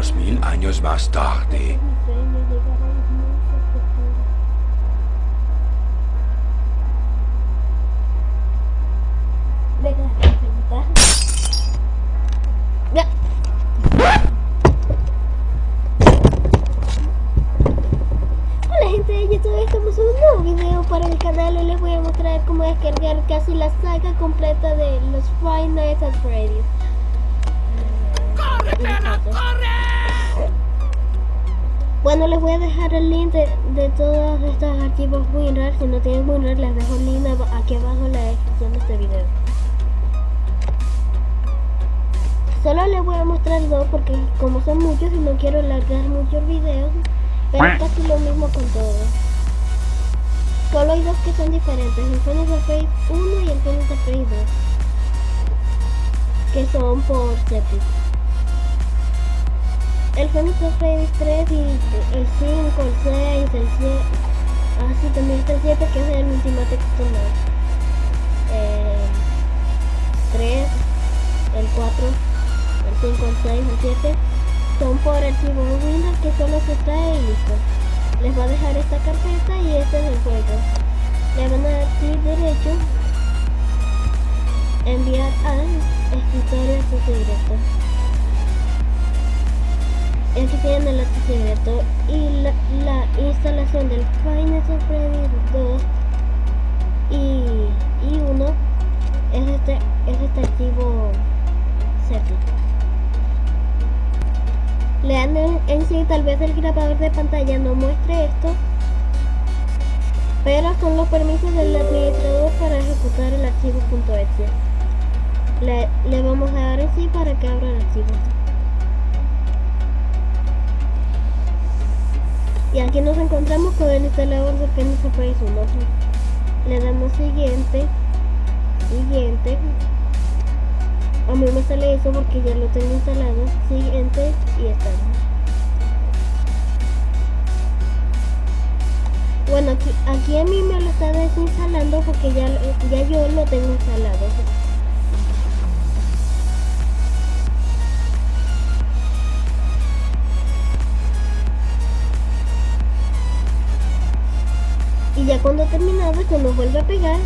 Dos mil años más tarde. Hola gente de YouTube, estamos en un nuevo video para el canal y les voy a mostrar cómo descargar casi la saga completa de los Five Nights at. Bueno, les voy a dejar el link de, de todos estos archivos WinRAR. Si no tienen WinRAR, les dejo el link aquí abajo en la descripción de este video. Solo les voy a mostrar dos porque como son muchos y no quiero alargar muchos videos, pero es casi lo mismo con todos. Solo hay dos que son diferentes, el Phoenix Face 1 y el Phoenix Face 2, que son por Septic. El Phoenix Face 3 y el 5, el 6, el 7, ah sí, también está el 7 que es el Ultimate External. Eh, 3, el 4, el 5, el 6, el 7 son por archivo Windows que solo se trae y listo. Les va a dejar esta carpeta y este es el juego. Le van a dar clic derecho, enviar al escritorio acceso directo. Tienen el acceso directo y la, la instalación del Final Freddy 2 y, y 1 es este, es este archivo Setting. Lean en, en sí, tal vez el grabador de pantalla no muestre esto, pero son los permisos del administrador para ejecutar el archivo .exe. Le, le vamos a dar en sí para que abra el archivo. Aquí nos encontramos con el instalador de Surprise 1. Le damos siguiente, siguiente. A mí me sale eso porque ya lo tengo instalado. Siguiente y está. Bueno, aquí, aquí a mí me lo está desinstalando porque ya, ya yo lo tengo instalado. Y ya cuando terminado, cuando vuelve a pegar,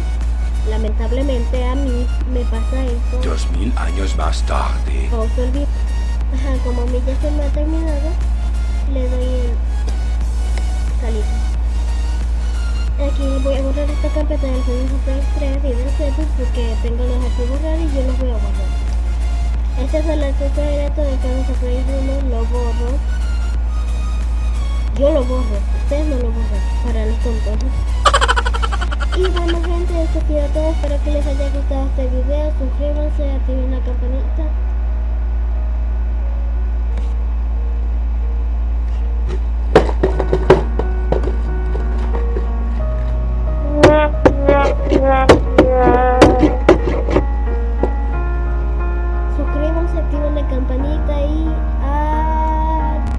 lamentablemente a mí me pasa eso. Dos mil años más tarde. Pausa el video. Ajá, como a mí ya se me ha terminado, le doy en salir. Aquí voy a borrar esta carpeta del Windows 3 y del Settings porque tengo los archivos raros y yo los voy a borrar. Este es el acceso directo de Windows 1, lo borro. Yo lo borro, ustedes no lo borran, para los tontos. Y bueno gente, esto ha sido todo, espero que les haya gustado este video,